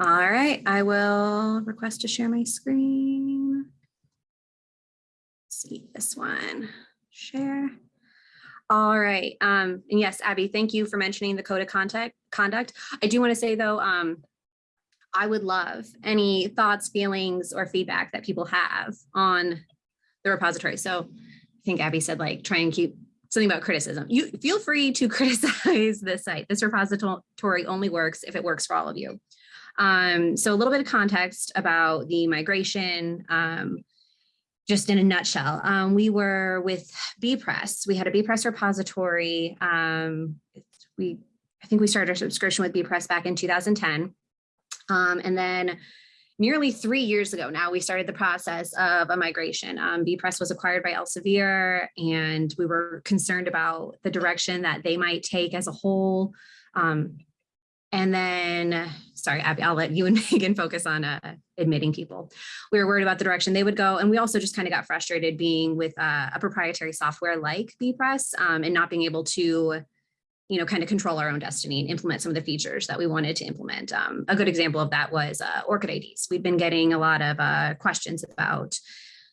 All right, I will request to share my screen. See this one, share. All right, um, and yes, Abby, thank you for mentioning the code of contact conduct. I do want to say though, um, I would love any thoughts, feelings, or feedback that people have on the repository. So I think Abby said like try and keep something about criticism. You feel free to criticize this site. This repository only works if it works for all of you. Um, so a little bit of context about the migration, um, just in a nutshell. Um, we were with bepress. We had a bepress repository. Um, we, I think we started our subscription with bepress back in 2010. Um, and then nearly three years ago now, we started the process of a migration. Um, bepress was acquired by Elsevier and we were concerned about the direction that they might take as a whole. Um, and then, sorry, Abby, I'll let you and Megan focus on uh, admitting people. We were worried about the direction they would go. And we also just kind of got frustrated being with uh, a proprietary software like bepress um, and not being able to you know, kind of control our own destiny and implement some of the features that we wanted to implement. Um, a good example of that was uh, ORCID IDs. We've been getting a lot of uh, questions about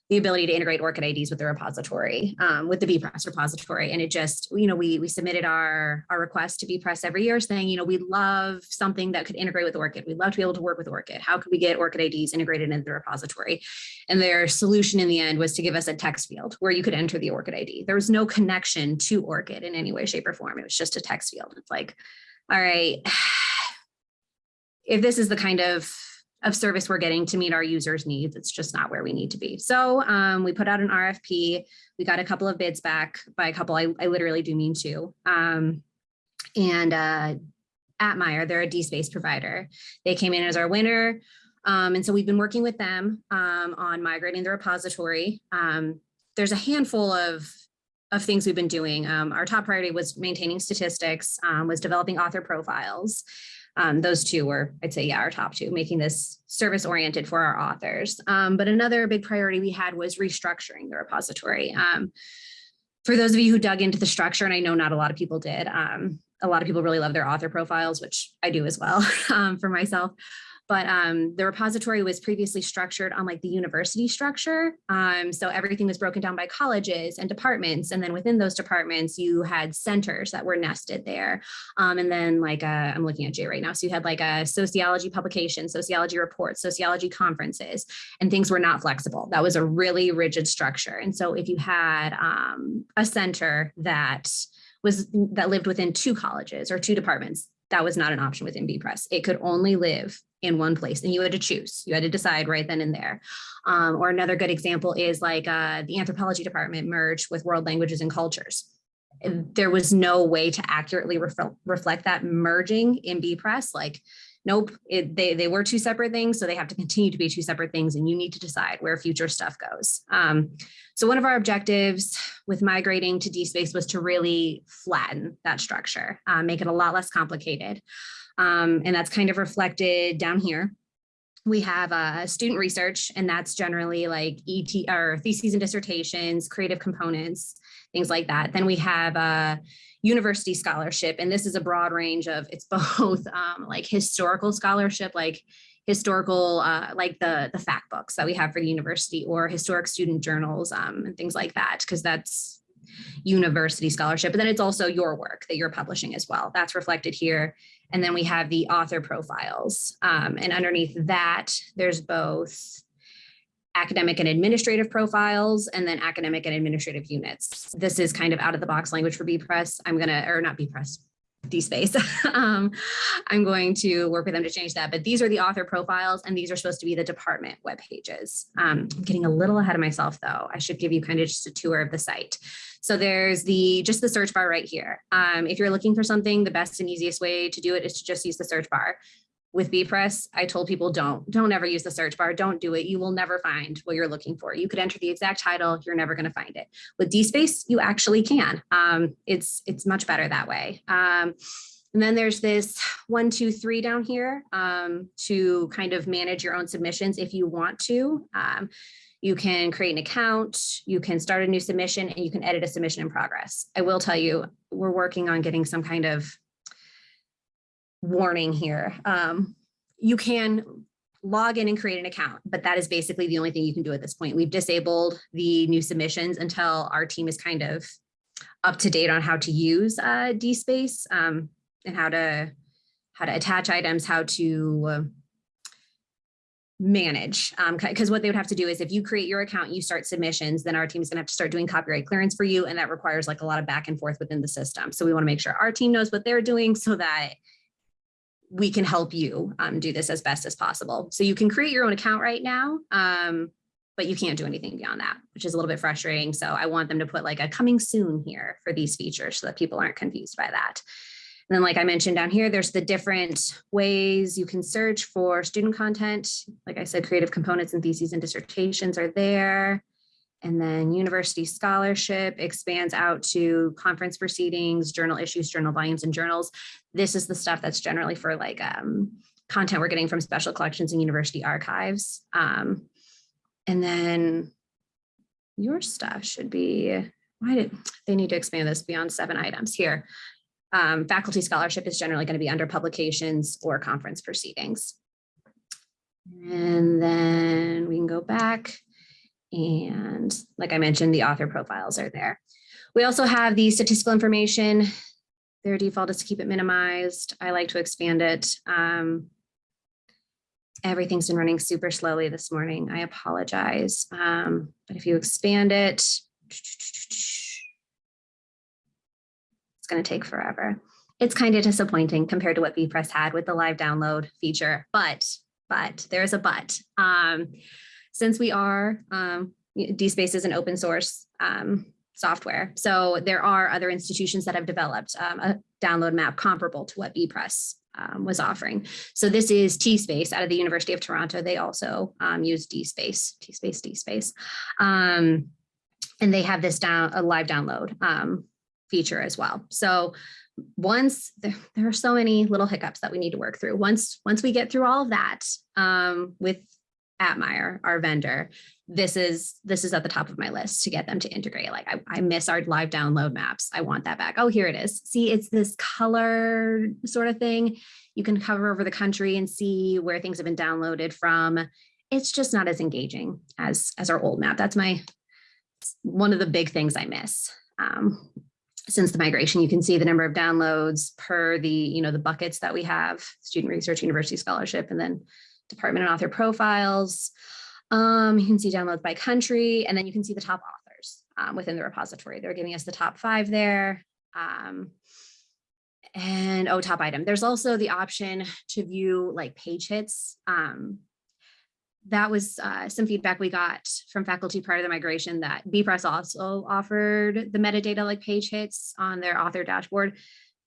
the ability to integrate ORCID IDs with the repository, um, with the bepress repository. And it just, you know, we, we submitted our, our request to bepress every year saying, you know, we love something that could integrate with ORCID. We'd love to be able to work with ORCID. How could we get ORCID IDs integrated into the repository? And their solution in the end was to give us a text field where you could enter the ORCID ID. There was no connection to ORCID in any way, shape or form. It was just a text field. It's like, all right, if this is the kind of of service we're getting to meet our users needs. It's just not where we need to be. So um, we put out an RFP. We got a couple of bids back by a couple. I, I literally do mean two. Um, and uh, Atmire, they're a DSpace provider. They came in as our winner. Um, and so we've been working with them um, on migrating the repository. Um, there's a handful of of things we've been doing. Um, our top priority was maintaining statistics, um, was developing author profiles, um, those two were, I'd say, yeah, our top two, making this service oriented for our authors. Um, but another big priority we had was restructuring the repository. Um, for those of you who dug into the structure, and I know not a lot of people did, um, a lot of people really love their author profiles, which I do as well um, for myself but um, the repository was previously structured on like the university structure. Um, so everything was broken down by colleges and departments. And then within those departments, you had centers that were nested there. Um, and then like, i am looking at Jay right now. So you had like a sociology publication, sociology reports, sociology conferences, and things were not flexible. That was a really rigid structure. And so if you had um, a center that was that lived within two colleges or two departments, that was not an option within bepress. It could only live in one place and you had to choose. You had to decide right then and there. Um, or another good example is like uh, the anthropology department merged with world languages and cultures. There was no way to accurately ref reflect that merging in bepress. Like, nope, it, they, they were two separate things. So they have to continue to be two separate things and you need to decide where future stuff goes. Um, so one of our objectives with migrating to DSpace was to really flatten that structure, uh, make it a lot less complicated. Um, and that's kind of reflected down here. We have uh, student research, and that's generally like ET or theses and dissertations, creative components, things like that. Then we have uh, university scholarship, and this is a broad range of, it's both um, like historical scholarship, like historical, uh, like the, the fact books that we have for the university or historic student journals um, and things like that, because that's university scholarship. But then it's also your work that you're publishing as well. That's reflected here. And then we have the author profiles. Um, and underneath that, there's both academic and administrative profiles and then academic and administrative units. This is kind of out of the box language for bepress. I'm gonna, or not bepress, DSpace. um, I'm going to work with them to change that, but these are the author profiles and these are supposed to be the department web pages. Um, I'm getting a little ahead of myself though. I should give you kind of just a tour of the site. So there's the just the search bar right here. Um, if you're looking for something, the best and easiest way to do it is to just use the search bar. With bepress, I told people don't, don't ever use the search bar. Don't do it. You will never find what you're looking for. You could enter the exact title. You're never going to find it. With DSpace, you actually can. Um, it's, it's much better that way. Um, and then there's this one, two, three down here um, to kind of manage your own submissions if you want to. Um, you can create an account, you can start a new submission, and you can edit a submission in progress. I will tell you, we're working on getting some kind of warning here um, you can log in and create an account, but that is basically the only thing you can do at this point. We've disabled the new submissions until our team is kind of up to date on how to use uh, DSpace um, and how to how to attach items, how to uh, manage. Because what they would have to do is if you create your account, you start submissions, then our team is going to have to start doing copyright clearance for you. And that requires like a lot of back and forth within the system. So we want to make sure our team knows what they're doing so that we can help you um, do this as best as possible. So you can create your own account right now, um, but you can't do anything beyond that, which is a little bit frustrating. So I want them to put like a coming soon here for these features so that people aren't confused by that. And then like I mentioned down here, there's the different ways you can search for student content. Like I said, creative components and theses and dissertations are there. And then university scholarship expands out to conference proceedings, journal issues, journal volumes, and journals. This is the stuff that's generally for like um, content we're getting from special collections and university archives. Um, and then your stuff should be, why did they need to expand this beyond seven items here? Um, faculty scholarship is generally going to be under publications or conference proceedings. And then we can go back and like I mentioned, the author profiles are there. We also have the statistical information. Their default is to keep it minimized. I like to expand it. Um, everything's been running super slowly this morning. I apologize. Um, but if you expand it, it's going to take forever. It's kind of disappointing compared to what bepress had with the live download feature, but but there's a but. Um, since we are, um, DSpace is an open source um, software. So there are other institutions that have developed um, a download map comparable to what bepress um, was offering. So this is TSpace out of the University of Toronto. They also um, use DSpace, TSpace, DSpace. Um, and they have this down a live download um, feature as well. So once there, there, are so many little hiccups that we need to work through. Once once we get through all of that um, with Atmire, our vendor, this is this is at the top of my list to get them to integrate. Like I, I miss our live download maps. I want that back. Oh, here it is. See, it's this color sort of thing. You can cover over the country and see where things have been downloaded from. It's just not as engaging as as our old map. That's my one of the big things I miss. Um, since the migration, you can see the number of downloads per the, you know, the buckets that we have, student research, university scholarship, and then department and author profiles. Um, you can see downloads by country, and then you can see the top authors um, within the repository. They're giving us the top five there. Um, and oh, top item. There's also the option to view like page hits. Um, that was uh, some feedback we got from faculty prior to the migration that bepress also offered the metadata like page hits on their author dashboard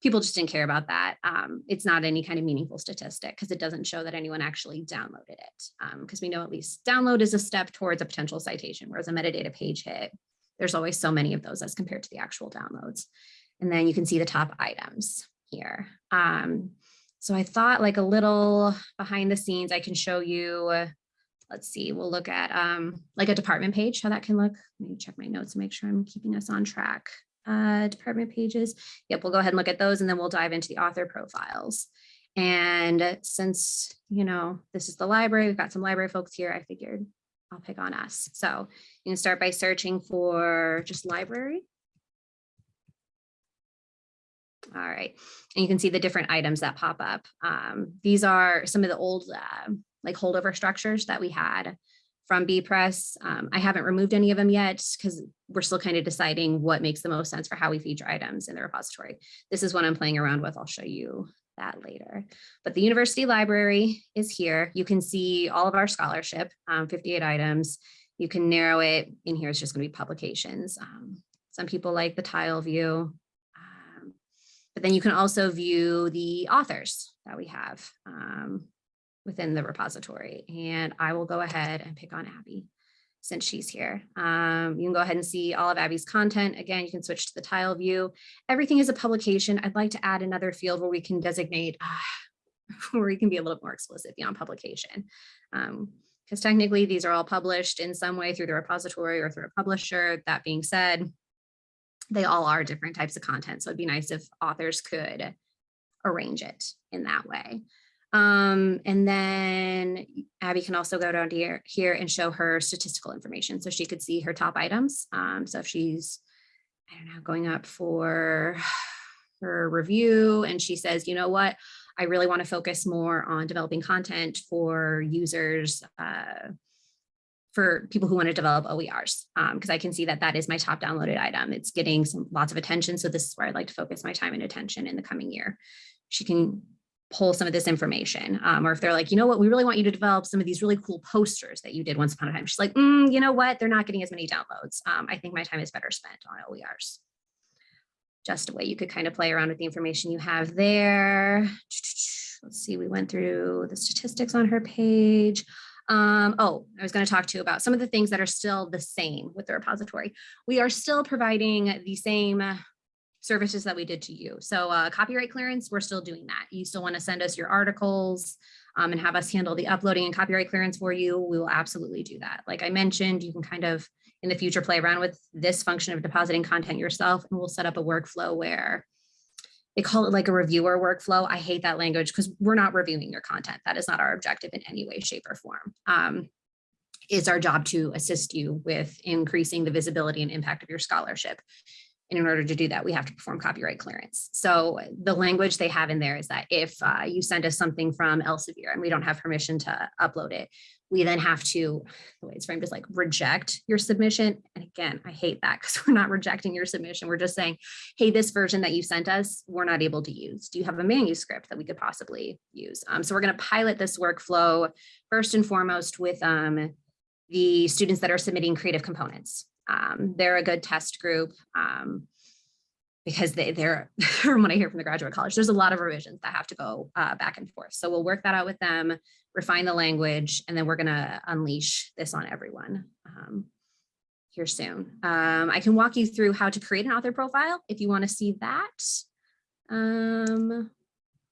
people just didn't care about that. Um, it's not any kind of meaningful statistic because it doesn't show that anyone actually downloaded it. Because um, we know at least download is a step towards a potential citation, whereas a metadata page hit, there's always so many of those as compared to the actual downloads. And then you can see the top items here. Um, so I thought like a little behind the scenes, I can show you, let's see, we'll look at um, like a department page, how that can look. Let me check my notes and make sure I'm keeping us on track uh, department pages. Yep, we'll go ahead and look at those and then we'll dive into the author profiles. And since, you know, this is the library, we've got some library folks here, I figured I'll pick on us. So you can start by searching for just library. All right, and you can see the different items that pop up. Um, these are some of the old uh, like holdover structures that we had from bepress. Um, I haven't removed any of them yet because we're still kind of deciding what makes the most sense for how we feature items in the repository. This is what I'm playing around with. I'll show you that later. But the university library is here. You can see all of our scholarship, um, 58 items. You can narrow it. In here it's just going to be publications. Um, some people like the tile view. Um, but then you can also view the authors that we have. Um, within the repository. And I will go ahead and pick on Abby since she's here. Um, you can go ahead and see all of Abby's content. Again, you can switch to the tile view. Everything is a publication. I'd like to add another field where we can designate, uh, where we can be a little more explicit beyond publication. Um, because technically these are all published in some way through the repository or through a publisher. That being said, they all are different types of content. So it'd be nice if authors could arrange it in that way. Um, and then Abby can also go down here, here and show her statistical information. So she could see her top items. Um, so if she's, I don't know, going up for her review and she says, you know what, I really want to focus more on developing content for users, uh, for people who want to develop OERs, because I can see that that is my top downloaded item. It's getting some lots of attention. So this is where I'd like to focus my time and attention in the coming year. She can pull some of this information. Um, or if they're like, you know what, we really want you to develop some of these really cool posters that you did once upon a time. She's like, mm, you know what, they're not getting as many downloads. Um, I think my time is better spent on OERs. Just a way you could kind of play around with the information you have there. Let's see, we went through the statistics on her page. Um, oh, I was going to talk to you about some of the things that are still the same with the repository. We are still providing the same services that we did to you. So uh, copyright clearance, we're still doing that. You still want to send us your articles um, and have us handle the uploading and copyright clearance for you. We will absolutely do that. Like I mentioned, you can kind of in the future play around with this function of depositing content yourself and we'll set up a workflow where they call it like a reviewer workflow. I hate that language because we're not reviewing your content. That is not our objective in any way, shape or form. Um, it's our job to assist you with increasing the visibility and impact of your scholarship. And in order to do that, we have to perform copyright clearance. So the language they have in there is that if uh, you send us something from Elsevier and we don't have permission to upload it, we then have to, the way it's framed is like reject your submission. And again, I hate that because we're not rejecting your submission. We're just saying, hey, this version that you sent us, we're not able to use. Do you have a manuscript that we could possibly use? Um, so we're going to pilot this workflow first and foremost with um, the students that are submitting creative components. Um, they're a good test group um, because they, they're, from what I hear from the graduate college, there's a lot of revisions that have to go uh, back and forth. So we'll work that out with them, refine the language, and then we're gonna unleash this on everyone um, here soon. Um, I can walk you through how to create an author profile if you wanna see that. Um,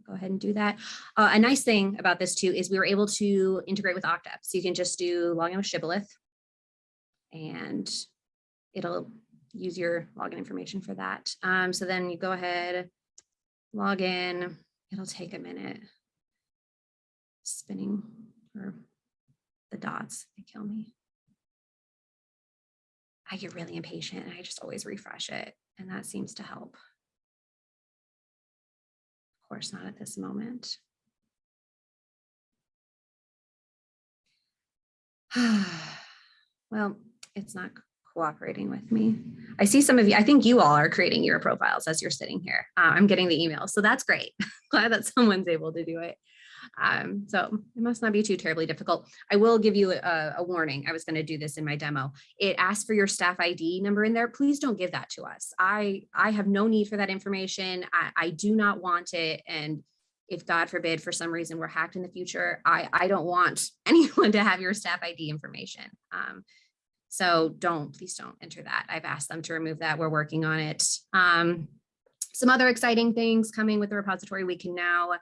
go ahead and do that. Uh, a nice thing about this too is we were able to integrate with Okta. So you can just do login with Shibboleth and it'll use your login information for that. Um, so then you go ahead, log in, it'll take a minute. Spinning or the dots, they kill me. I get really impatient and I just always refresh it and that seems to help. Of course, not at this moment. well, it's not cooperating with me. I see some of you, I think you all are creating your profiles as you're sitting here. Uh, I'm getting the emails, so that's great. Glad that someone's able to do it. Um, so it must not be too terribly difficult. I will give you a, a warning. I was going to do this in my demo. It asks for your staff ID number in there. Please don't give that to us. I, I have no need for that information. I, I do not want it. And if God forbid, for some reason we're hacked in the future, I, I don't want anyone to have your staff ID information. Um, so don't, please don't enter that. I've asked them to remove that. We're working on it. Um, some other exciting things coming with the repository. We can now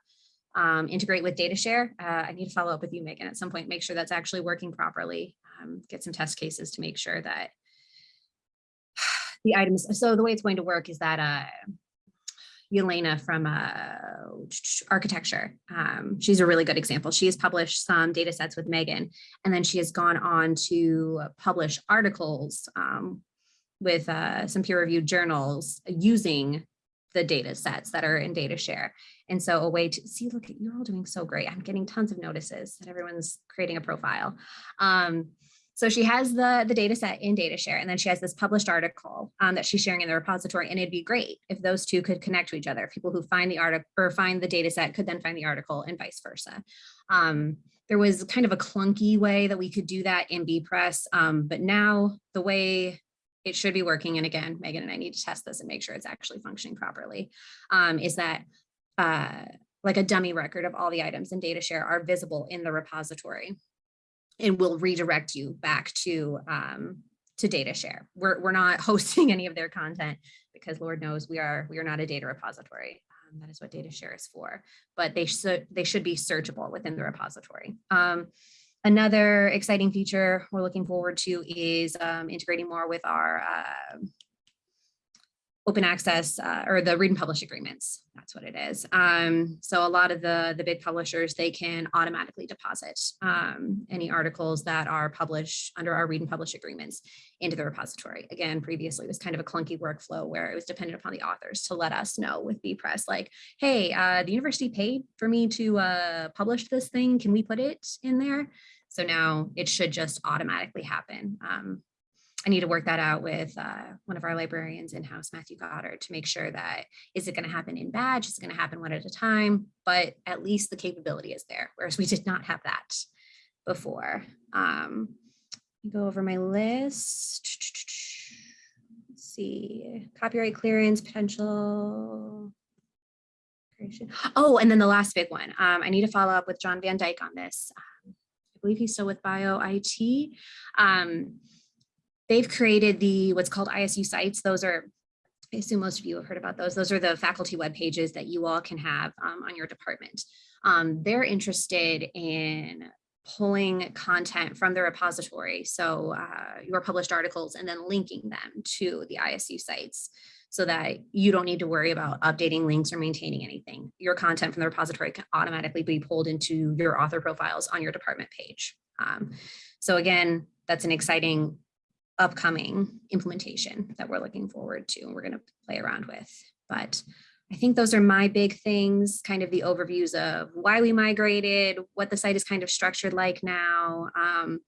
um, integrate with DataShare. Uh, I need to follow up with you, Megan, at some point, make sure that's actually working properly. Um, get some test cases to make sure that the items. So the way it's going to work is that uh, Yelena from uh, architecture. Um, she's a really good example. She has published some data sets with Megan, and then she has gone on to publish articles um, with uh, some peer-reviewed journals using the data sets that are in DataShare. And so a way to see, look, you're all doing so great. I'm getting tons of notices that everyone's creating a profile. Um, so she has the, the data set in DataShare, and then she has this published article um, that she's sharing in the repository. And it'd be great if those two could connect to each other. People who find the article or find the data set could then find the article and vice versa. Um, there was kind of a clunky way that we could do that in bepress, um, but now the way it should be working, and again, Megan and I need to test this and make sure it's actually functioning properly, um, is that uh, like a dummy record of all the items in DataShare are visible in the repository and will redirect you back to um, to DataShare. We're, we're not hosting any of their content because Lord knows we are we are not a data repository. Um, that is what DataShare is for, but they should they should be searchable within the repository. Um, another exciting feature we're looking forward to is um, integrating more with our uh, open access uh, or the read and publish agreements. That's what it is. Um, so a lot of the, the big publishers, they can automatically deposit um, any articles that are published under our read and publish agreements into the repository. Again, previously it was kind of a clunky workflow where it was dependent upon the authors to let us know with bepress, like, hey, uh, the university paid for me to uh, publish this thing. Can we put it in there? So now it should just automatically happen. Um, I need to work that out with uh, one of our librarians in-house, Matthew Goddard, to make sure that is it going to happen in batch? Is it going to happen one at a time? But at least the capability is there, whereas we did not have that before. Um, go over my list. Let's see, copyright clearance potential. creation. Oh, and then the last big one. Um, I need to follow up with John Van Dyke on this. Um, I believe he's still with Bio IT. Um, they've created the what's called ISU sites. Those are, I assume most of you have heard about those. Those are the faculty web pages that you all can have um, on your department. Um, they're interested in pulling content from the repository. So uh, your published articles and then linking them to the ISU sites so that you don't need to worry about updating links or maintaining anything. Your content from the repository can automatically be pulled into your author profiles on your department page. Um, so again, that's an exciting upcoming implementation that we're looking forward to and we're going to play around with. But I think those are my big things, kind of the overviews of why we migrated, what the site is kind of structured like now, um,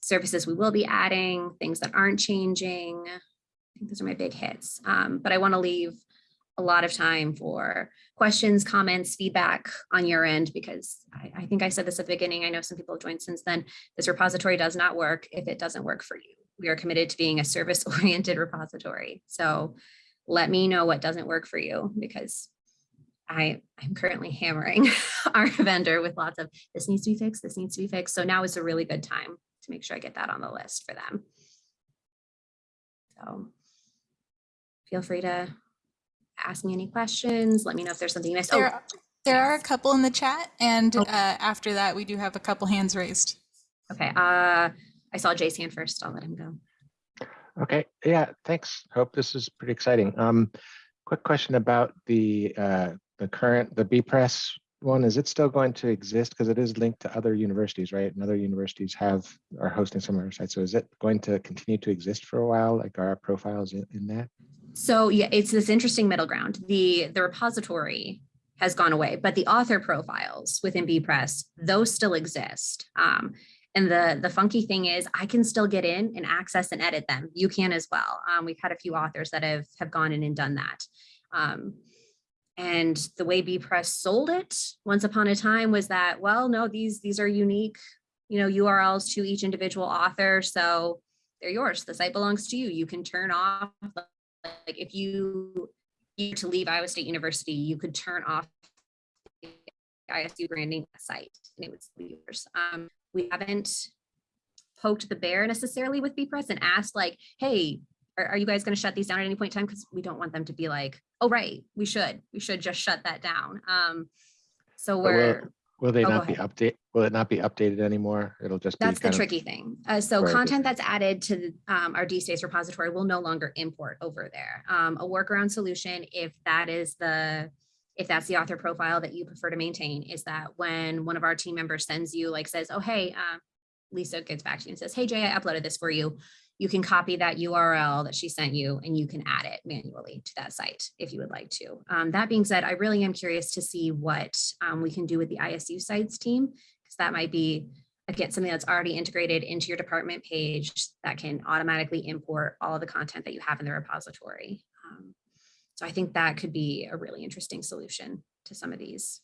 services we will be adding, things that aren't changing. I think those are my big hits. Um, but I want to leave a lot of time for questions, comments, feedback on your end, because I, I think I said this at the beginning. I know some people have joined since then. This repository does not work if it doesn't work for you we are committed to being a service oriented repository. So let me know what doesn't work for you because I, I'm currently hammering our vendor with lots of this needs to be fixed, this needs to be fixed. So now is a really good time to make sure I get that on the list for them. So feel free to ask me any questions. Let me know if there's something you missed. There, Oh, there are a couple in the chat and uh, after that, we do have a couple hands raised. okay. Uh, I saw Jay's hand first. I'll let him go. Okay, yeah, thanks. Hope this is pretty exciting. Um, quick question about the uh, the current the bepress one. Is it still going to exist? Because it is linked to other universities, right? And other universities have are hosting some of our sites. So is it going to continue to exist for a while? Like are our profiles in, in that? So yeah, it's this interesting middle ground. The the repository has gone away, but the author profiles within BPress, those still exist. Um, and the, the funky thing is I can still get in and access and edit them. You can as well. Um, we've had a few authors that have, have gone in and done that. Um, and the way bepress sold it once upon a time was that, well, no, these, these are unique, you know, URLs to each individual author. So they're yours. The site belongs to you. You can turn off, like if you need to leave Iowa State University, you could turn off the ISU branding site and it would be yours. Um, we haven't poked the bear necessarily with bepress and asked like, hey, are, are you guys going to shut these down at any point in time? Because we don't want them to be like, oh, right, we should, we should just shut that down. Um, so we're, will, will they Oh, not be update? Will it not be updated anymore? It'll just be that's the tricky thing. Uh, so content that's added to um, our DSpace repository will no longer import over there. Um, a workaround solution, if that is the, if that's the author profile that you prefer to maintain, is that when one of our team members sends you, like says, oh, hey, uh, Lisa gets back to you and says, hey, Jay, I uploaded this for you. You can copy that URL that she sent you and you can add it manually to that site if you would like to. Um, that being said, I really am curious to see what um, we can do with the ISU sites team, because that might be again, something that's already integrated into your department page that can automatically import all of the content that you have in the repository. Um, so I think that could be a really interesting solution to some of these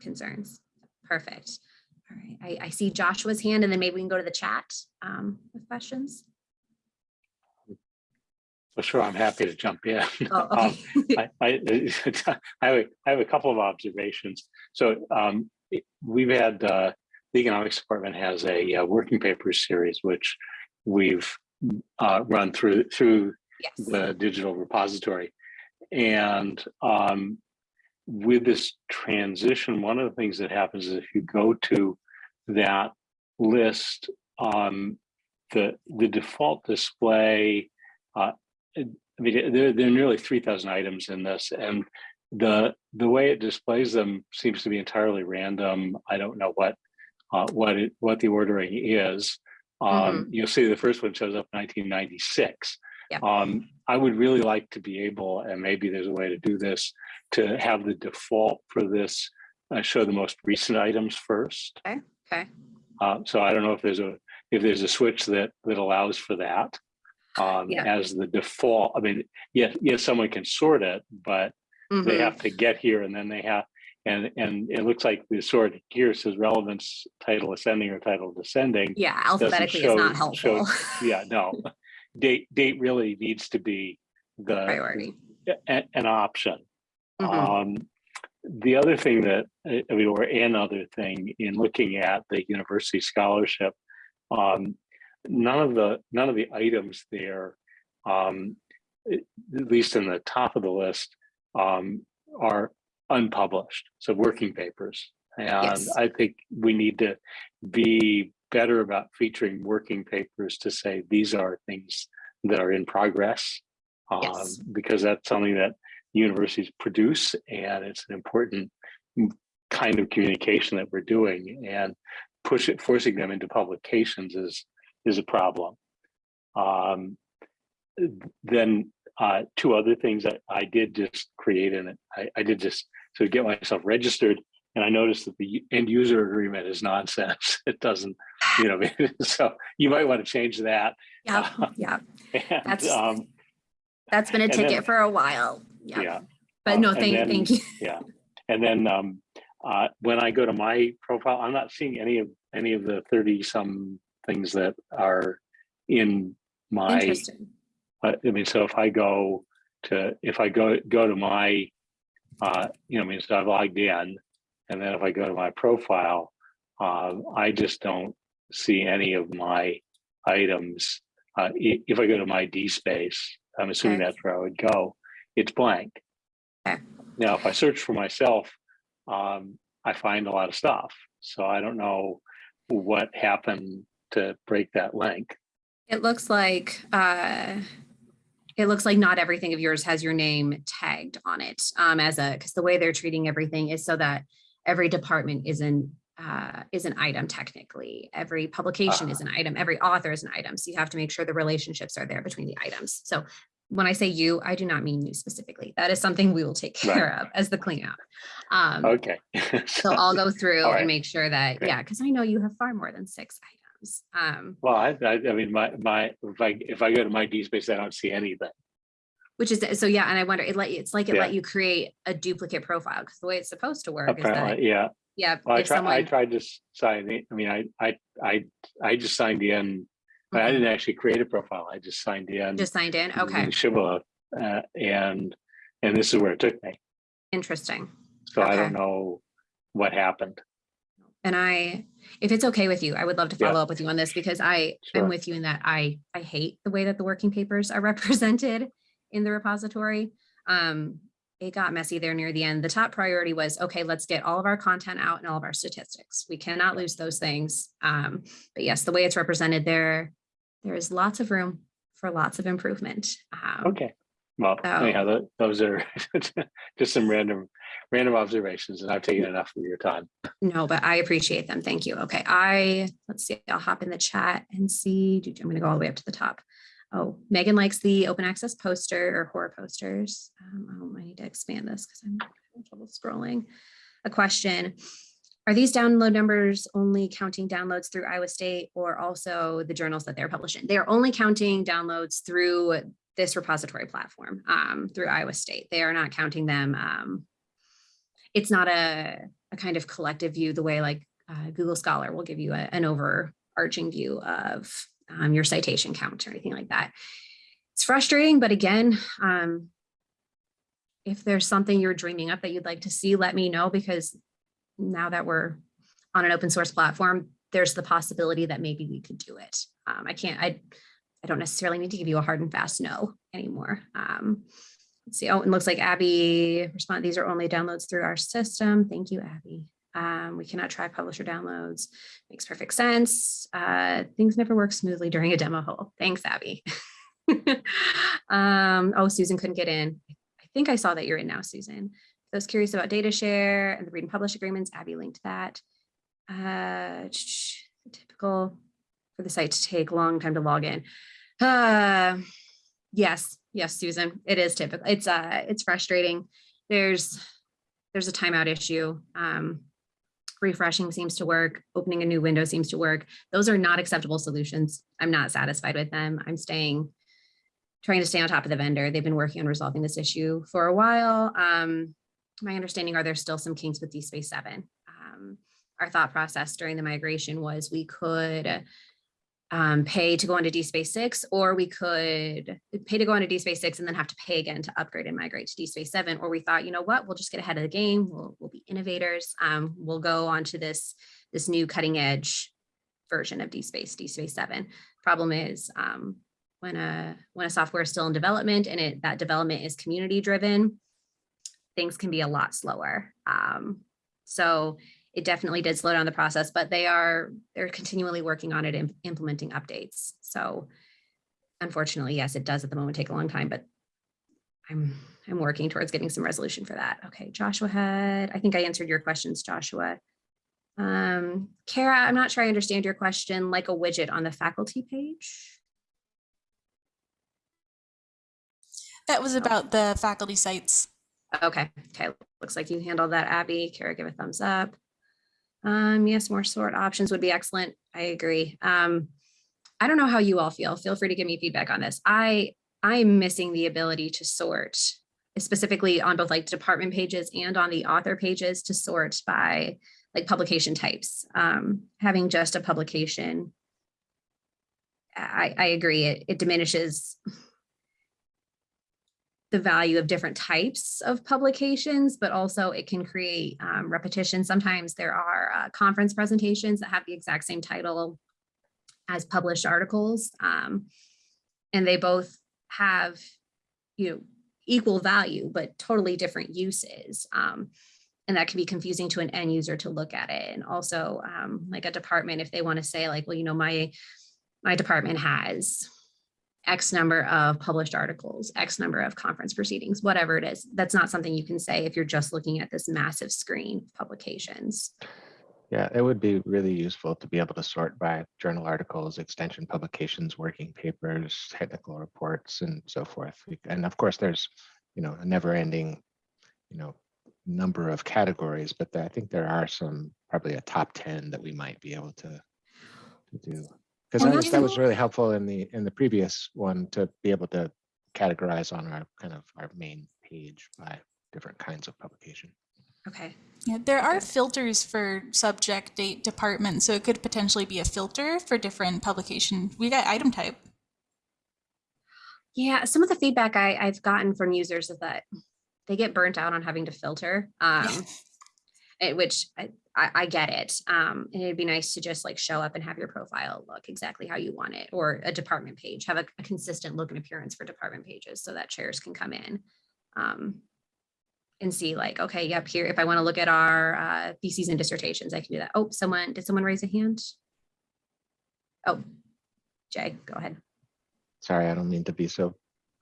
concerns. Perfect. All right, I, I see Joshua's hand and then maybe we can go to the chat um, with questions. For sure, I'm happy to jump in. Oh, Um, okay. I, I, I have a- I have a couple of observations. So um, we've had, uh, the economics department has a uh, working papers series, which we've uh, run through, through Yes. the digital repository. And um, with this transition, one of the things that happens is if you go to that list, um, the, the default display uh, I mean, there, there are nearly three thousand items in this and the, the way it displays them seems to be entirely random. I don't know what, uh, what it, what the ordering is. Um, you'll see the first one shows up nineteen ninety-six. Yeah. Um, I would really like to be able, and maybe there's a way to do this, to have the default for this, uh, show the most recent items first. Okay, Uh, so I don't know if there's a, if there's a switch that, that allows for that. Um, Yeah. as the default, I mean, yes, yes, someone can sort it, but they Mhm. have to get here and then they have, and, and it looks like the sort here says relevance, title ascending or title descending. yeah, alphabetically is show- not show- helpful. Yeah, no, date, date really needs to be the, Priority. a- an option. Mhm. Um, the other thing that, I I mean, or another thing in looking at the university scholarship, um, none of the, none of the items there, um, at at least in the top of the list, um, are unpublished, so working papers. And Yes. I think we need to be better about featuring working papers to say these are things that are in progress. Um, Yes. because that's something that universities produce and it's an important kind of communication that we're doing and push it, forcing them into publications is, is a problem. Um, then uh, two other things that I did just create it. I, I did just to get myself registered and I noticed that the end user agreement is nonsense. It doesn't, you know, so you might want to change that. Yeah, yeah, And, That's- um, that's been a And then- ticket for a while. Yeah, yeah. but um, no, thank, then- thank you. Yeah, and then um, uh, when I go to my profile, I'm not seeing any of any of the thirty some things that are in my. Interesting. Uh, I mean, so if I go to if I go go to my, uh, you know, I mean, so I've logged in, and then if I go to my profile, um, I just don't see any of my items. Uh, if I go to my D space, I'm assuming Okay. that's where I would go. It's blank. Okay. Now, if I search for myself, um, I find a lot of stuff. So I don't know what happened to break that link. It looks like, uh, it looks like not everything of yours has your name tagged on it, um, as a, because the way they're treating everything is so that every department is an, uh, is an item technically. Every publication is an item, every author is an item. So you have to make sure the relationships are there between the items. So when I say you, I do not mean you specifically. That is something we will take Right. care of as the cleanup. Um, Okay. so I'll go through right. and make sure that, Great. yeah, because I know you have far more than six items. Um, Well, I, I, I mean, my, my, if I, if I go to my D space, I don't see anything. Which is, so yeah, and I wonder, it let, you it's like it Yeah. let you create a duplicate profile, because the way it's supposed to work is that, Apparently, yeah. yeah, Well, I tried, I tried to sign. I mean, I, I, I, I just signed in. but I Mhm, didn't actually create a profile. I just signed in. Just signed in, okay, Shibboleth, uh, and, and this is where it took me. interesting. So I don't know what happened. And I, if it's okay with you, I would love to Yeah. follow up with you on this because I Sure. am with you in that I, I hate the way that the working papers are represented in the repository. Um, it got messy there near the end. The top priority was, okay, let's get all of our content out and all of our statistics. We cannot lose those things. Um, but yes, the way it's represented there, there is lots of room for lots of improvement. Um, Okay. Well, So- anyhow, tho- those are just some random, random observations and I've taken enough of your time. No, but I appreciate them. Thank you. Okay, I, let's see, I'll hop in the chat and see, I'm gonna go all the way up to the top. Oh, Megan likes the open access poster or horror posters. Um, I need to expand this because I'm having trouble scrolling. A question, are these download numbers only counting downloads through Iowa State or also the journals that they're publishing? They are only counting downloads through this repository platform, um, through Iowa State. They are not counting them, um, it's not a, a kind of collective view the way like uh, Google Scholar will give you a- an overarching view of um, your citation count or anything like that. It's frustrating, but again, um, if there's something you're dreaming up that you'd like to see, let me know because now that we're on an open source platform, there's the possibility that maybe we could do it. Um, I can't, I, I don't necessarily need to give you a hard and fast no anymore. Um, Let's see. Oh, it looks like Abby respond. These are only downloads through our system. Thank you, Abby. Um, we cannot try publisher downloads. Makes perfect sense. Uh, things never work smoothly during a demo hole. Thanks, Abby. Um, oh, Susan couldn't get in. I think I saw that you're in now, Susan. I was curious about data share and the read and publish agreements. Abby linked that. Uh, typical for the site to take long time to log in. Uh, yes, yes, Susan, it is typical. It's uh, it's frustrating. There's there's a timeout issue. Um, refreshing seems to work. Opening a new window seems to work. Those are not acceptable solutions. I'm not satisfied with them. I'm staying, trying to stay on top of the vendor. They've been working on resolving this issue for a while. Um, my understanding are there still some kinks with DSpace 7. Um, our thought process during the migration was we could um, pay to go into DSpace 6, or we could pay to go into DSpace 6 and then have to pay again to upgrade and migrate to DSpace 7. Or we thought, you know what, we'll just get ahead of the game. We'll, we'll be innovators. Um, we'll go onto this, this new cutting edge version of DSpace, DSpace 7. Problem is um, when a when a software is still in development and it that development is community driven, things can be a lot slower. Um, so it definitely did slow down the process, but they are they're continually working on it and implementing updates. So unfortunately, yes, it does at the moment take a long time, but I'm I'm working towards getting some resolution for that. Okay, Joshua had, I think I answered your questions, Joshua. Um, Kara, I'm not sure I understand your question, like a widget on the faculty page. That was about the faculty sites. Okay, okay, looks like you handled that, Abby. Kara, give a thumbs up. Um, yes, more sort options would be excellent. I agree. Um, I don't know how you all feel. Feel free to give me feedback on this. I I'm missing the ability to sort specifically on both like department pages and on the author pages to sort by like publication types. Um, having just a publication, I, I agree, it, it diminishes the value of different types of publications, but also it can create um, repetition. Sometimes there are uh, conference presentations that have the exact same title as published articles. Um, and they both have, you know, equal value, but totally different uses. Um, and that can be confusing to an end user to look at it. And also um, like a department, if they want to say like, well, you know, my, my department has X number of published articles, X number of conference proceedings, whatever it is. That's not something you can say if you're just looking at this massive screen of publications. Yeah, it would be really useful to be able to sort by journal articles, extension publications, working papers, technical reports, and so forth. And of course, there's, you know, a never ending, you know, number of categories, but I think there are some, probably a top 10 that we might be able to, to do. Because And that was, that was really helpful in the, in the previous one to be able to categorize on our kind of our main page by different kinds of publication. Okay. Yeah, there are Okay. filters for subject, date, department, so it could potentially be a filter for different publication. We got item type. Yeah, some of the feedback I, I've gotten from users is that they get burnt out on having to filter, um, which I, I, I get it. Um, and it'd be nice to just like show up and have your profile look exactly how you want it, or a department page, have a, a consistent look and appearance for department pages so that chairs can come in. Um, and see like, okay, yep, here, if I want to look at our uh, theses and dissertations, I can do that. Oh, someone, did someone raise a hand? Oh, Jay, go ahead. Sorry, I don't mean to be so,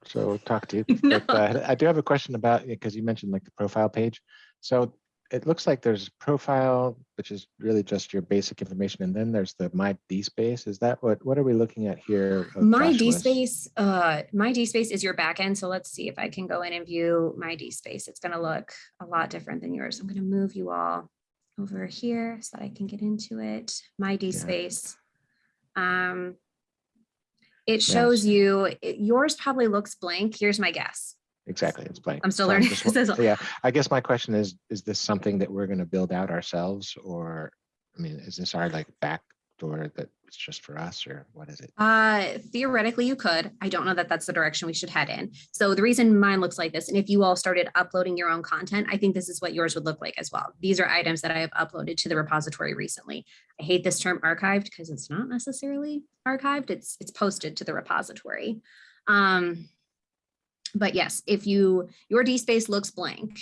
so talk talkative, No. but uh, I do have a question about, it, because you mentioned like the profile page. So it looks like there's profile, which is really just your basic information, and then there's the My DSpace. Is that what, what are we looking at here? My Joshua's? DSpace, uh, my DSpace is your backend. So let's see if I can go in and view my DSpace. It's gonna look a lot different than yours. I'm gonna move you all over here so that I can get into it. My DSpace. Um, it shows you, it- yours probably looks blank. Here's my guess. Exactly, it's blank. I'm still So learning just wa- as. Yeah, I guess my question is, is this something that we're gonna build out ourselves or, I mean, is this our like back door that it's just for us or what is it? Uh, theoretically, you could. I don't know that that's the direction we should head in. So the reason mine looks like this, and if you all started uploading your own content, I think this is what yours would look like as well. These are items that I have uploaded to the repository recently. I hate this term archived because it's not necessarily archived. It's it's posted to the repository. Um, but yes, if you your DSpace looks blank,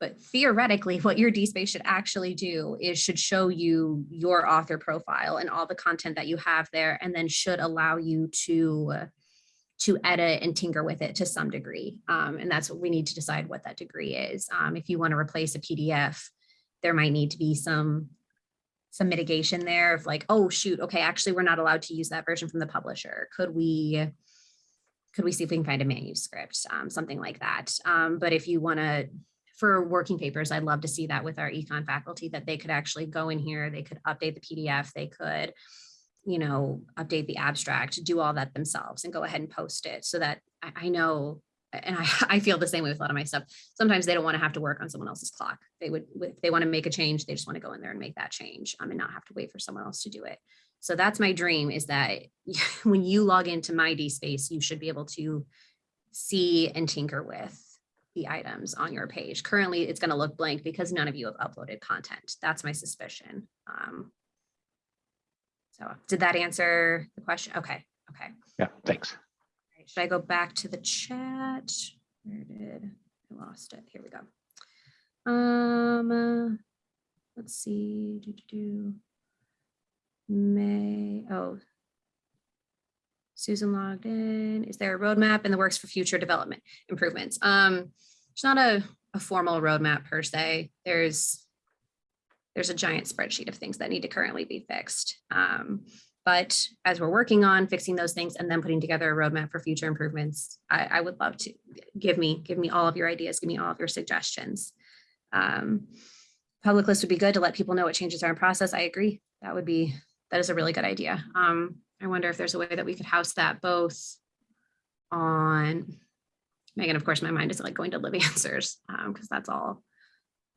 but theoretically, what your DSpace should actually do is should show you your author profile and all the content that you have there, and then should allow you to to edit and tinker with it to some degree. Um, and that's what we need to decide what that degree is. Um, if you want to replace a PDF, there might need to be some some mitigation there of like, oh, shoot, okay, actually, we're not allowed to use that version from the publisher. Could we, could we see if we can find a manuscript, um, something like that? Um, but if you want to, for working papers, I'd love to see that with our econ faculty, that they could actually go in here, they could update the PDF, they could, you know, update the abstract, do all that themselves and go ahead and post it so that I, I know, and I, I feel the same way with a lot of my stuff. Sometimes they don't want to have to work on someone else's clock. They would, if they want to make a change, they just want to go in there and make that change um, and not have to wait for someone else to do it. So that's my dream is that when you log into my DSpace, you should be able to see and tinker with the items on your page. Currently, it's going to look blank because none of you have uploaded content. That's my suspicion. Um, so did that answer the question? Okay, okay. Yeah, thanks. Right, Should I go back to the chat? Where did, I lost it. Here we go. Um, uh, let's see, do, do, do. May, oh. Susan logged in. Is there a roadmap in the works for future development improvements? Um, it's not a, a formal roadmap per se. There's there's a giant spreadsheet of things that need to currently be fixed. Um, but as we're working on fixing those things and then putting together a roadmap for future improvements, I, I would love to give me, give me all of your ideas, give me all of your suggestions. Um, public list would be good to let people know what changes are in process. I agree. That would be, that is a really good idea. Um, I wonder if there's a way that we could house that both on, Megan, of course, my mind is like going to live answers because that's all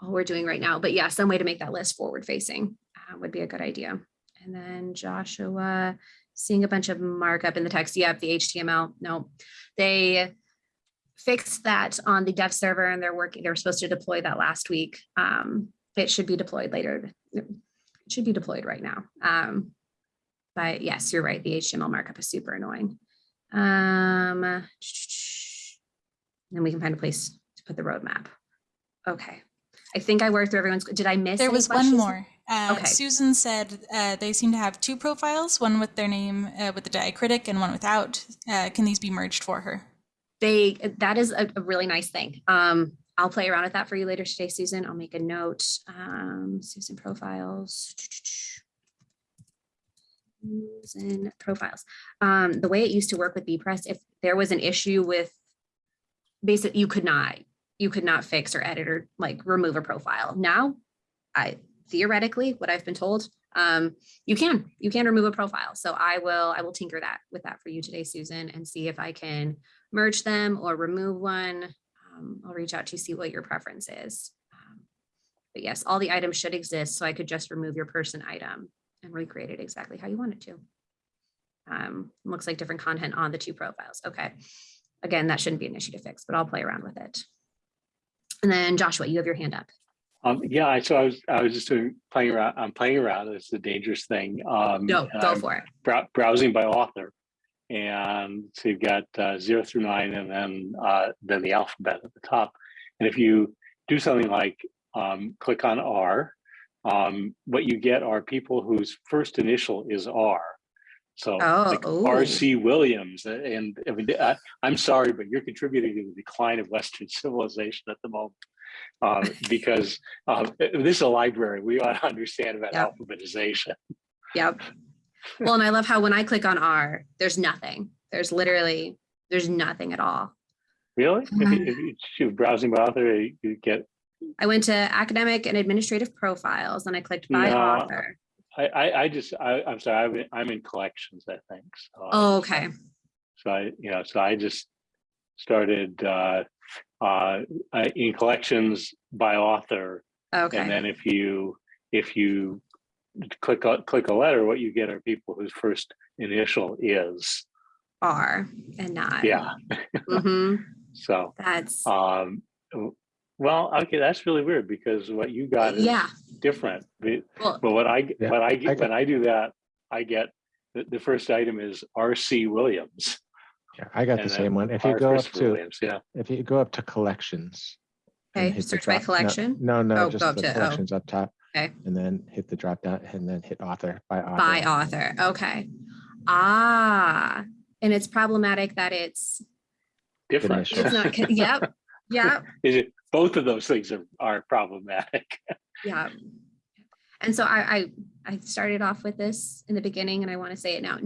all we're doing right now. But yeah, some way to make that list forward facing uh, would be a good idea. And then Joshua, seeing a bunch of markup in the text. Yep, the HTML. No, they fixed that on the dev server and they're working, they were supposed to deploy that last week. Um, it should be deployed later. Should be deployed right now. Um, but yes, you're right. The HTML markup is super annoying. Um, then we can find a place to put the roadmap. Okay. I think I worked through everyone's, did I miss? There was one more. Uh, Okay. Susan said uh, they seem to have two profiles, one with their name uh, with the diacritic and one without. Uh, can these be merged for her? They, that is a, a really nice thing. Um, I'll play around with that for you later today, Susan. I'll make a note. Um, Susan profiles. Susan profiles. Um, the way it used to work with bepress, if there was an issue with basic, you could not, you could not fix or edit or like remove a profile. Now, I theoretically, what I've been told, um, you can, you can remove a profile. So I will, I will tinker that with that for you today, Susan, and see if I can merge them or remove one. Um, I'll reach out to see what your preference is. Um, But yes, all the items should exist, so I could just remove your person item and recreate it exactly how you want it to. Um, looks like different content on the two profiles. Okay. Again, that shouldn't be an issue to fix, but I'll play around with it. And then Joshua, you have your hand up. Um, yeah, I, so I was, I was just doing, playing around, I'm playing around, it's a dangerous thing. Um, Go, go I'm for it. brow- Browsing by author. And so you've got uh, zero through nine and then, uh, then the alphabet at the top. And if you do something like um, click on R, um, what you get are people whose first initial is R. So Oh, ooh. R.C. Williams, uh, and I mean, I, I'm sorry, but you're contributing to the decline of Western civilization at the moment. Uh, because uh, this is a library, we ought to understand about Yep. alphabetization. Yep. Well, and I love how when I click on R, there's nothing. There's literally, there's nothing at all. Really? If you, if you browsing by author, you get, I went to academic and administrative profiles and I clicked by No. author. I, I, I just, I, I'm sorry, I'm, in- I'm in collections, I think. so Oh, okay. So I, you know, so I just started uh, uh, in collections by author. Okay. And then if you, if you click, a- click a letter, what you get are people whose first initial is, R and not. yeah, hmm so, That's, um, well, okay, that's really weird because what you got is yeah. different. But Well, but what I, Yeah, what I, I get got- when I do that, I get, the, the first item is R.C. Williams. Yeah, I got the same one. If you R. go up to, Williams, Yeah, if you go up to collections. and Okay, search by drop- no- collection? No, Oh, no, go just up the to- oh. collections up top. Okay. And then hit the drop down and then hit author by author. by author. Okay. Ah, and it's problematic that it's, Different. It's not, yep, yep, Is it, both of those things are, are problematic. yeah. And so I, I, I started off with this in the beginning and I want to say it now.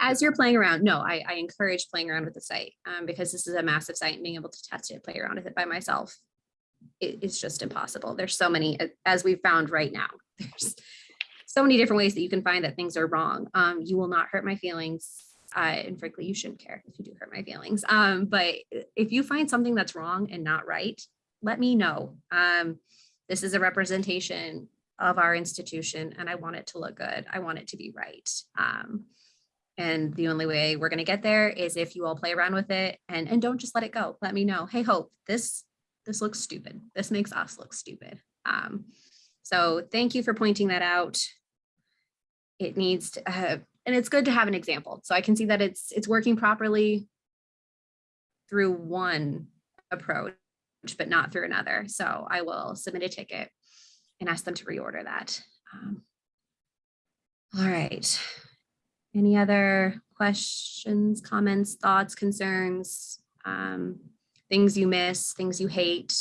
As you're playing around, no, I, I encourage playing around with the site um, because this is a massive site and being able to test it, play around with it by myself. It, it's just impossible. There's so many, as we've found right now, there's so many different ways that you can find that things are wrong. Um, you will not hurt my feelings. Uh, and frankly, you shouldn't care if you do hurt my feelings. Um, but if you find something that's wrong and not right, let me know. Um, this is a representation of our institution and I want it to look good. I want it to be right. Um, and the only way we're going to get there is if you all play around with it and, and don't just let it go. Let me know. Hey, Hope, this, this looks stupid. This makes us look stupid. Um, so thank you for pointing that out. It needs to, uh, and it's good to have an example. So I can see that it's, it's working properly through one approach, but not through another. So I will submit a ticket and ask them to reorder that. Um, All right. Any other questions, comments, thoughts, concerns, um, things you miss, things you hate?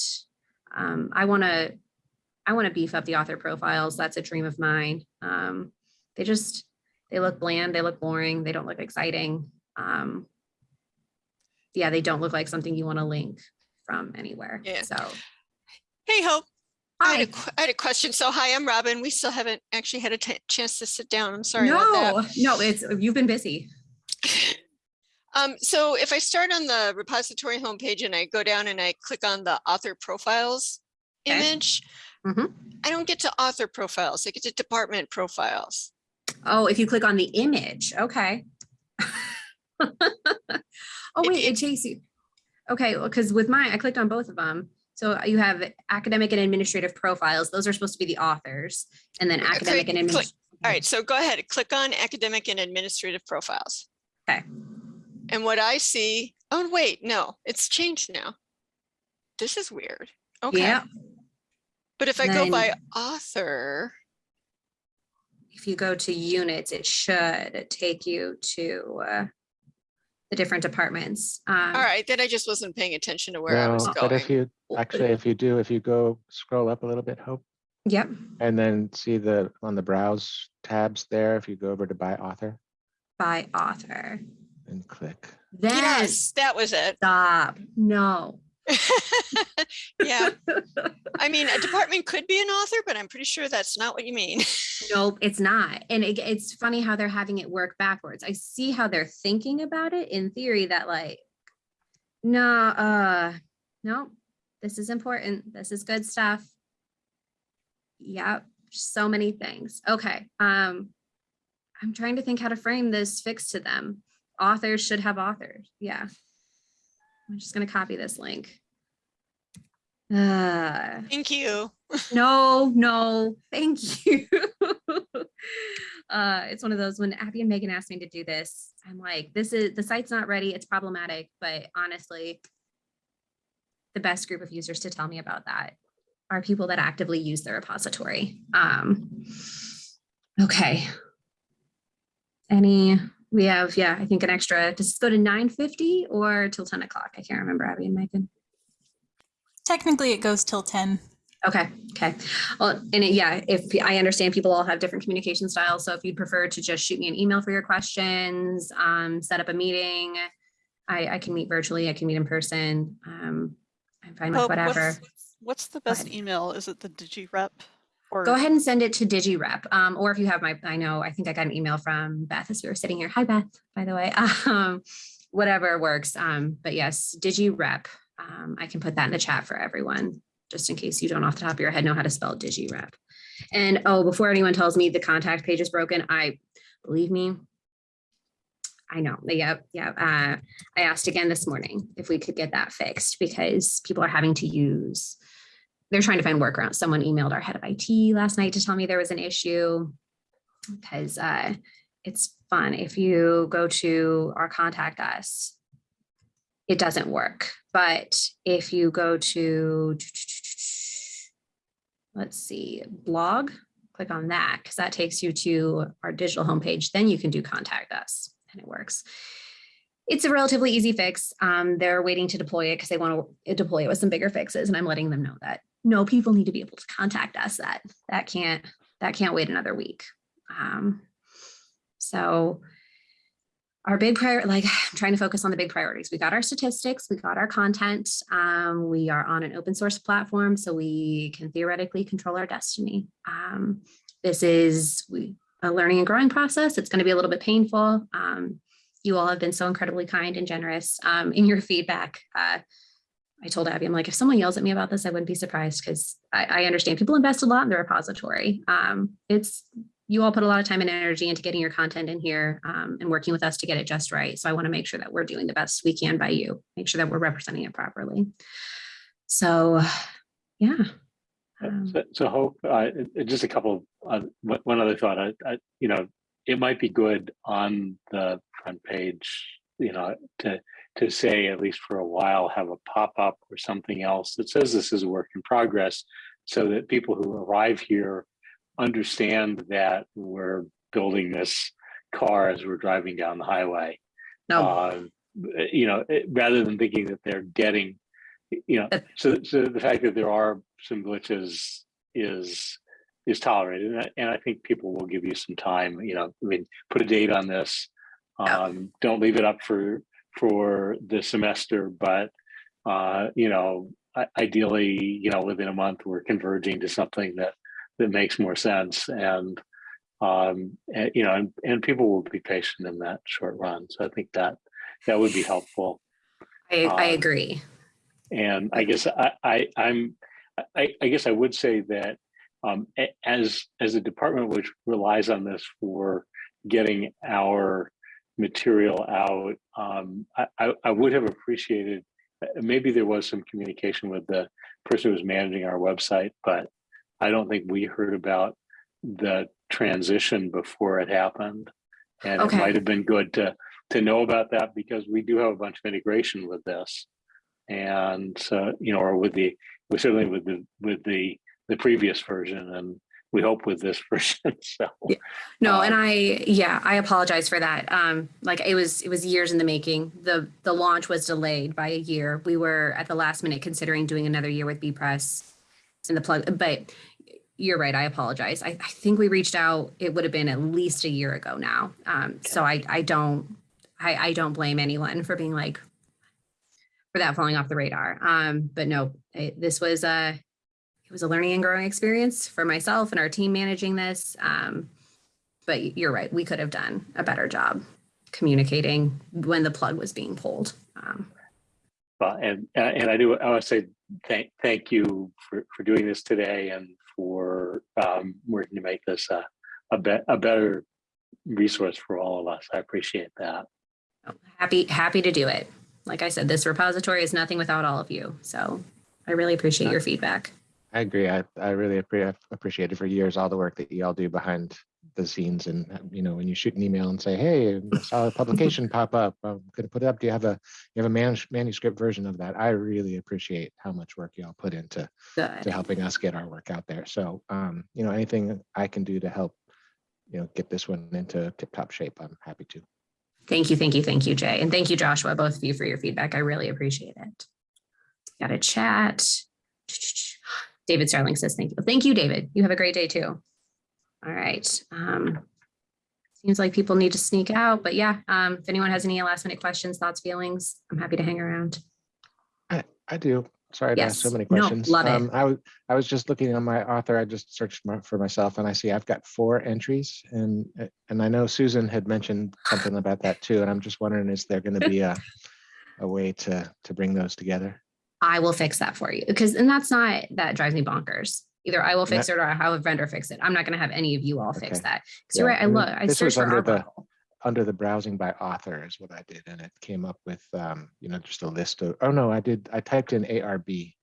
Um, I want to, I want to beef up the author profiles. That's a dream of mine. Um, they just, they look bland, they look boring, they don't look exciting. Um, yeah, they don't look like something you want to link from anywhere. Yeah. So, Hey, Hope. I had, hi. a, had a question. So hi, I'm Robin. We still haven't actually had a chance to sit down. I'm sorry about that. No, no, it's, you've been busy. Um, so if I start on the repository homepage and I go down and I click on the author profiles Okay. image, Mhm. I don't get to author profiles. I get to department profiles. Oh, if you click on the image, okay. Oh, wait, it takes you. Okay, because with mine, I clicked on both of them. So you have academic and administrative profiles. Those are supposed to be the authors and then academic and. click- adminis- All right, so go ahead, click on academic and administrative profiles. Okay. And what I see, oh, wait, no, it's changed now. This is weird. Okay. Yeah, But if I go by author, if you go to units, it should take you to uh, the different departments. Um, all right, then I just wasn't paying attention to where I was No, But if you, actually, if you do, if you go scroll up a little bit, Hope, Yep, and then see the, on the browse tabs there, if you go over to by author by author. And click. Then Yes, that was it. stop, no. Yeah, I mean, a department could be an author, but I'm pretty sure that's not what you mean. Nope, it's not. And it, it's funny how they're having it work backwards. I see how they're thinking about it in theory that like, no, uh, no, this is important. This is good stuff. Yep, so many things. Okay. Um, I'm trying to think how to frame this fix to them. Authors should have authors. Yeah. I'm just gonna copy this link. Uh, Thank you. no, no, thank you. uh, it's one of those when Abby and Megan asked me to do this, I'm like, this is the site's not ready. It's problematic, but honestly, the best group of users to tell me about that are people that actively use the repository. Um, okay. Any, we have, yeah, I think an extra, does this go to 950 or till 10 o'clock? I can't remember, Abby and Megan. Technically, it goes till 10. Okay, okay. Well, and it- yeah, if I understand people all have different communication styles, so if you'd prefer to just shoot me an email for your questions, um, set up a meeting. I, I can meet virtually, I can meet in person. Um, I'm fine with Hope, whatever. what's- What's the best email? Is it the DigiRep? Or Go ahead and send it to DigiRep, um, or if you have my, I know, I think I got an email from Beth as we were sitting here. Hi, Beth, by the way. Um, whatever works. Um, but yes, DigiRep. Um, I can put that in the chat for everyone, just in case you don't off the top of your head know how to spell DigiRep. And oh, before anyone tells me the contact page is broken, I believe me. I know. Yep, yep. Uh, I asked again this morning if we could get that fixed because people are having to use they're trying to find workarounds. Someone emailed our head of IT last night to tell me there was an issue because uh, it's fun. If you go to our contact us, it doesn't work. But if you go to, let's see, blog, click on that because that takes you to our digital homepage. Then you can do contact us. and it works. It's a relatively easy fix. Um, they're waiting to deploy it because they want to deploy it with some bigger fixes, and I'm letting them know that no, people need to be able to contact us. That that can't that can't wait another week. Um, so our big prior, like I'm trying to focus on the big priorities. We got our statistics, we got our content. Um, we are on an open source platform, so we can theoretically control our destiny. Um, this is we, a learning and growing process. It's going to be a little bit painful. Um, you all have been so incredibly kind and generous um, in your feedback. Uh, I told Abby, I'm like, if someone yells at me about this, I wouldn't be surprised because I, I understand people invest a lot in the repository. Um, it's you all put a lot of time and energy into getting your content in here um, and working with us to get it just right. So I want to make sure that we're doing the best we can by you, make sure that we're representing it properly. So, yeah. Um, So, so hope, uh, uh, just a couple, uh, one one other thought, I, I, you know, it might be good on the front page, you know, to, to say at least for a while, have a pop-up or something else that says this is a work in progress. So that people who arrive here understand that we're building this car as we're driving down the highway. no, Um, you know, eh, rather than thinking that they're getting, you know, so, so the fact that there are some glitches is, is tolerated. And I, and I think people will give you some time, you know, I mean, put a date on this. Um, don't leave it up for, for the semester, but, uh, you know, ideally, you know, within a month, we're converging to something that, that makes more sense and, um, and, you know, and, and people will be patient in that short run. So I think that, that would be helpful. I, I um, agree. And I guess I, I, I'm, I, I guess I would say that um, as, as a department which relies on this for getting our material out, um, I, I, I would have appreciated, uh, maybe there was some communication with the person who was managing our website, but I don't think we heard about the transition before it happened. And it might have been good to, to know about that because we do have a bunch of integration with this. And so, you know, or with the, we certainly with the, with the, the previous version and we hope with this version, so. Yeah. No, and Um, I, yeah, I apologize for that. Um, like it was, it was years in the making. The, the launch was delayed by a year. We were at the last minute considering doing another year with bepress and the plug, but you're right. I apologize. I, I think we reached out, it would have been at least a year ago now. Um, so I, I don't, I, I don't blame anyone for being like, for that falling off the radar. Um, but no, it, this was a, it was a learning and growing experience for myself and our team managing this. Um, but you're right, we could have done a better job communicating when the plug was being pulled. Um, But, and, and I do, I want to say thank, thank you for, for doing this today and for um, working to make this a, a bet, a better resource for all of us. I appreciate that. happy, happy to do it. Like I said, this repository is nothing without all of you. So I really appreciate your feedback. I agree. I, I really appre- I've appreciated for years all the work that you all do behind the scenes and, um, you know, when you shoot an email and say, hey, I saw a publication pop up, I'm gonna put it up. Do you have a, you have a manus- manuscript version of that? I really appreciate how much work y'all put into to helping us get our work out there. So, um, you know, anything I can do to help, you know, get this one into tip top shape, I'm happy to. Thank you, thank you, thank you, Jay. And thank you, Joshua, both of you for your feedback. I really appreciate it. Got a chat. David Starling says thank you. Thank you, David. You have a great day too. All right. Um, seems like people need to sneak out, but yeah, um, if anyone has any last minute questions, thoughts, feelings, I'm happy to hang around. I do. Sorry to ask so Yes. many No, questions. love it. Um, I was, I was just looking on my author, I just searched my- for myself and I see I've got four entries and, and I know Susan had mentioned something about that too. And I'm just wondering, is there going to be a, a way to, to bring those together? I will fix that for you because, and that's not, that drives me bonkers. Either I will fix it or I have a vendor fix it. I'm not gonna have any of you all fix that. Cause you're right, I look, I this was searched for under the- Arbuckle. Under the browsing by author is what I did. And it came up with, um, you know, just a list of, oh no, I did, I typed in ARB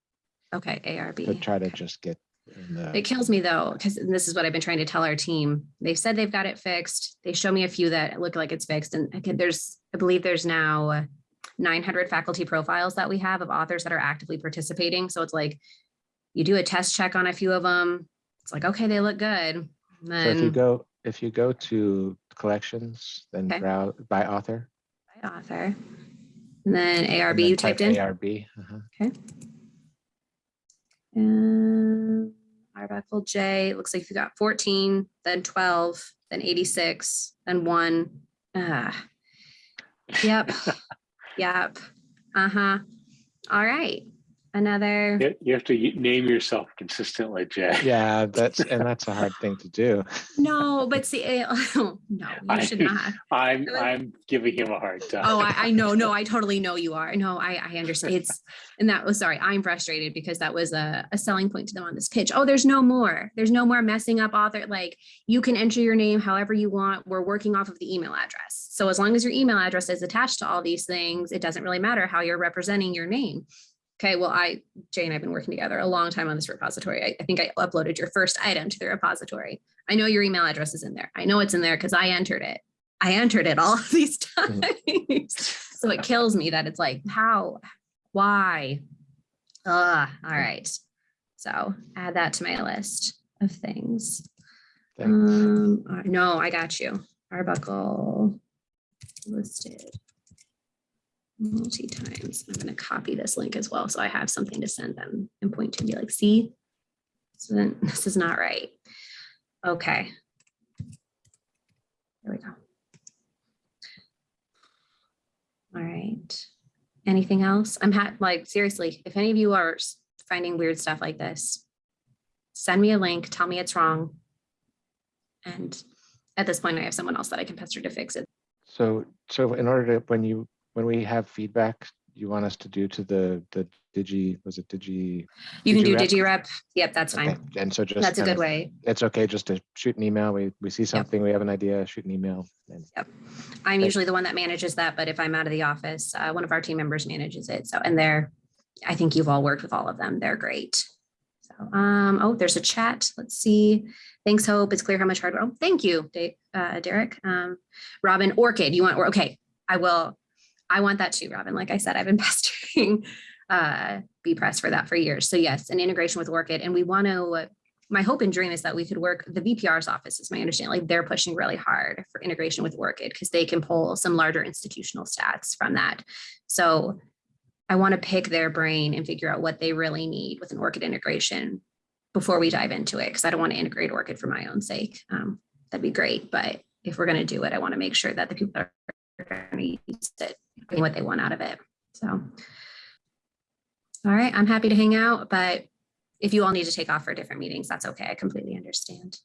Okay, ARB. to try to okay. just get in the. It kills me though, because this is what I've been trying to tell our team. They've said they've got it fixed. They show me a few that look like it's fixed. And again, there's, I believe there's now nine hundred faculty profiles that we have of authors that are actively participating. So it's like, you do a test check on a few of them. It's like, okay, they look good. So if you go, if you go to collections, then Okay. browse by author. by author. And then and ARB then you type typed in? ARB. uh-huh. And Arbuckle J, looks like you got fourteen, then twelve, then eighty-six, then one. Ah. Yep, yep, uh-huh. All right, another, You you have to name yourself consistently, Jay. Yeah, that's, and that's a hard thing to do. no, but see, eh, no, you I- should not. I'm, I'm giving him a hard time. Oh, I, I know, no, I totally know you are. No, I, I understand. It's, and that was, sorry, I'm frustrated because that was a, a selling point to them on this pitch. Oh, there's no more. There's no more messing up author. Like you can enter your name however you want. We're working off of the email address. So as long as your email address is attached to all these things, it doesn't really matter how you're representing your name. Okay, well, I, Jay and I've been working together a long time on this repository. I, I think I uploaded your first item to the repository. I know your email address is in there. I know it's in there because I entered it. I entered it all these times. So it kills me that it's like, how, why? Ah, all right. So add that to my list of things. Thanks. Um, no, I got you. Arbuckle listed multi times. I'm gonna copy this link as well, so I have something to send them and point to and be like, see? So then this is not right. Okay. There we go. All right. Anything else? I'm like, seriously, if any of you are finding weird stuff like this, send me a link, tell me it's wrong. And at this point, I have someone else that I can pester to fix it. So, so in order to, when you, when we have feedback, you want us to do to the, the Digi, was it Digi? You can do Digirep? Yep, that's Okay, fine. And so just. That's a good of- way. It's okay just to shoot an email. We, we see something, we have an idea, shoot an email. and- I'm Okay. usually the one that manages that, but if I'm out of the office, uh, one of our team members manages it. So, and they're, I think you've all worked with all of them. They're great. So, um, oh, there's a chat. Let's see. Thanks, Hope. It's clear how much hard. Oh, thank you, Da- uh, Derek. Um, Robin, ORCID, you want, or okay, I will. I want that too, Robin. Like I said, I've been pestering uh, bepress for that for years. So yes, an integration with ORCID, and we want to. My hope and dream is that we could work. The VPR's office is my understanding. Like they're pushing really hard for integration with ORCID because they can pull some larger institutional stats from that. So I want to pick their brain and figure out what they really need with an ORCID integration before we dive into it because I don't want to integrate ORCID for my own sake. Um, that'd be great, but if we're going to do it, I want to make sure that the people that are going to use it getting what they want out of it. So, all right, I'm happy to hang out, but if you all need to take off for different meetings, that's okay. I completely understand.